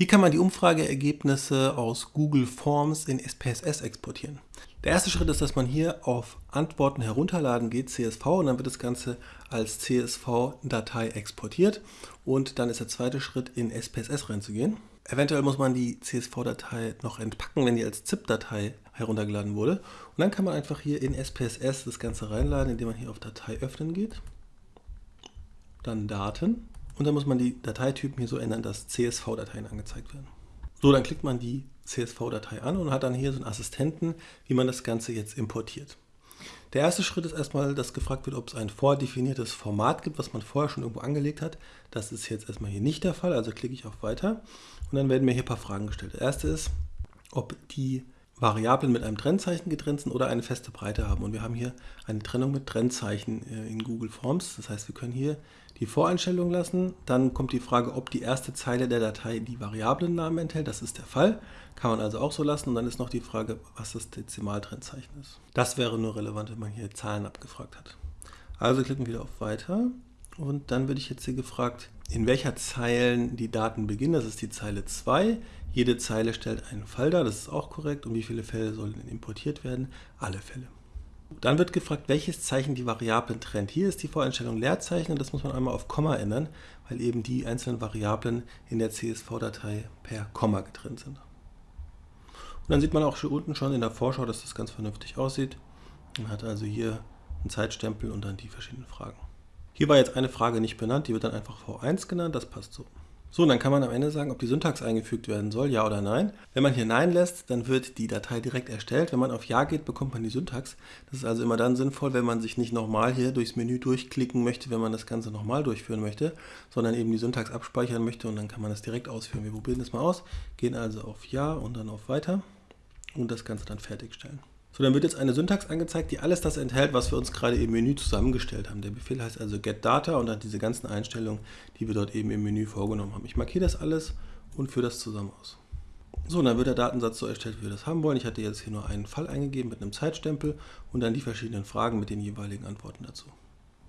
Wie kann man die Umfrageergebnisse aus Google Forms in SPSS exportieren? Der erste Schritt ist, dass man hier auf Antworten herunterladen geht, CSV, und dann wird das Ganze als CSV-Datei exportiert. Und dann ist der zweite Schritt, in SPSS reinzugehen. Eventuell muss man die CSV-Datei noch entpacken, wenn die als ZIP-Datei heruntergeladen wurde. Und dann kann man einfach hier in SPSS das Ganze reinladen, indem man hier auf Datei öffnen geht. Dann Daten und dann muss man die Dateitypen hier so ändern, dass CSV-Dateien angezeigt werden. So, dann klickt man die CSV-Datei an und hat dann hier so einen Assistenten, wie man das Ganze jetzt importiert. Der erste Schritt ist erstmal, dass gefragt wird, ob es ein vordefiniertes Format gibt, was man vorher schon irgendwo angelegt hat. Das ist jetzt erstmal hier nicht der Fall, also klicke ich auf Weiter und dann werden mir hier ein paar Fragen gestellt. Der erste ist, ob die Variablen mit einem Trennzeichen getrennt sind oder eine feste Breite haben. Und wir haben hier eine Trennung mit Trennzeichen äh, in Google Forms. Das heißt, wir können hier die Voreinstellung lassen. Dann kommt die Frage, ob die erste Zeile der Datei die Variablennamen enthält. Das ist der Fall. Kann man also auch so lassen. Und dann ist noch die Frage, was das Dezimaltrennzeichen ist. Das wäre nur relevant, wenn man hier Zahlen abgefragt hat. Also klicken wir wieder auf Weiter. Und dann würde ich jetzt hier gefragt, in welcher Zeilen die Daten beginnen. Das ist die Zeile 2. Jede Zeile stellt einen Fall dar, das ist auch korrekt. Und wie viele Fälle sollen importiert werden? Alle Fälle. Dann wird gefragt, welches Zeichen die Variablen trennt. Hier ist die Voreinstellung Leerzeichen und das muss man einmal auf Komma ändern, weil eben die einzelnen Variablen in der CSV-Datei per Komma getrennt sind. Und dann sieht man auch hier unten schon in der Vorschau, dass das ganz vernünftig aussieht. Man hat also hier einen Zeitstempel und dann die verschiedenen Fragen. Hier war jetzt eine Frage nicht benannt, die wird dann einfach V1 genannt, das passt so. So, dann kann man am Ende sagen, ob die Syntax eingefügt werden soll, ja oder nein. Wenn man hier Nein lässt, dann wird die Datei direkt erstellt. Wenn man auf Ja geht, bekommt man die Syntax. Das ist also immer dann sinnvoll, wenn man sich nicht nochmal hier durchs Menü durchklicken möchte, wenn man das Ganze nochmal durchführen möchte, sondern eben die Syntax abspeichern möchte und dann kann man das direkt ausführen. Wir probieren das mal aus, gehen also auf Ja und dann auf Weiter und das Ganze dann fertigstellen. So, dann wird jetzt eine Syntax angezeigt, die alles das enthält, was wir uns gerade im Menü zusammengestellt haben. Der Befehl heißt also getData und hat diese ganzen Einstellungen, die wir dort eben im Menü vorgenommen haben. Ich markiere das alles und führe das zusammen aus. So, und dann wird der Datensatz so erstellt, wie wir das haben wollen. Ich hatte jetzt hier nur einen Fall eingegeben mit einem Zeitstempel und dann die verschiedenen Fragen mit den jeweiligen Antworten dazu.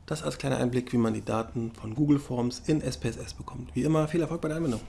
Das als kleiner Einblick, wie man die Daten von Google Forms in SPSS bekommt. Wie immer, viel Erfolg bei der Anwendung.